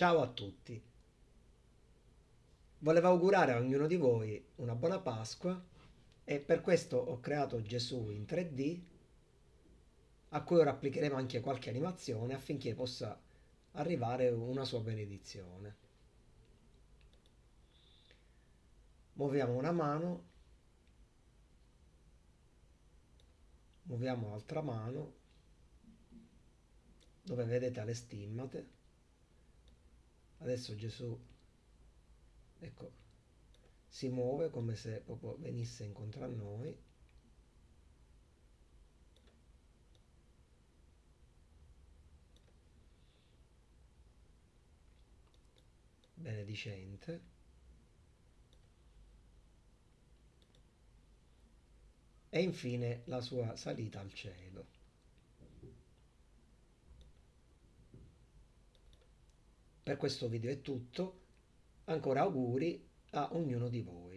Ciao a tutti. Volevo augurare a ognuno di voi una buona Pasqua e per questo ho creato Gesù in 3D a cui ora applicheremo anche qualche animazione affinché possa arrivare una sua benedizione. Muoviamo una mano, muoviamo l'altra mano dove vedete le stimmate. Adesso Gesù ecco, si muove come se proprio venisse incontro a noi. benedicente. E infine la sua salita al cielo. Per questo video è tutto. Ancora auguri a ognuno di voi.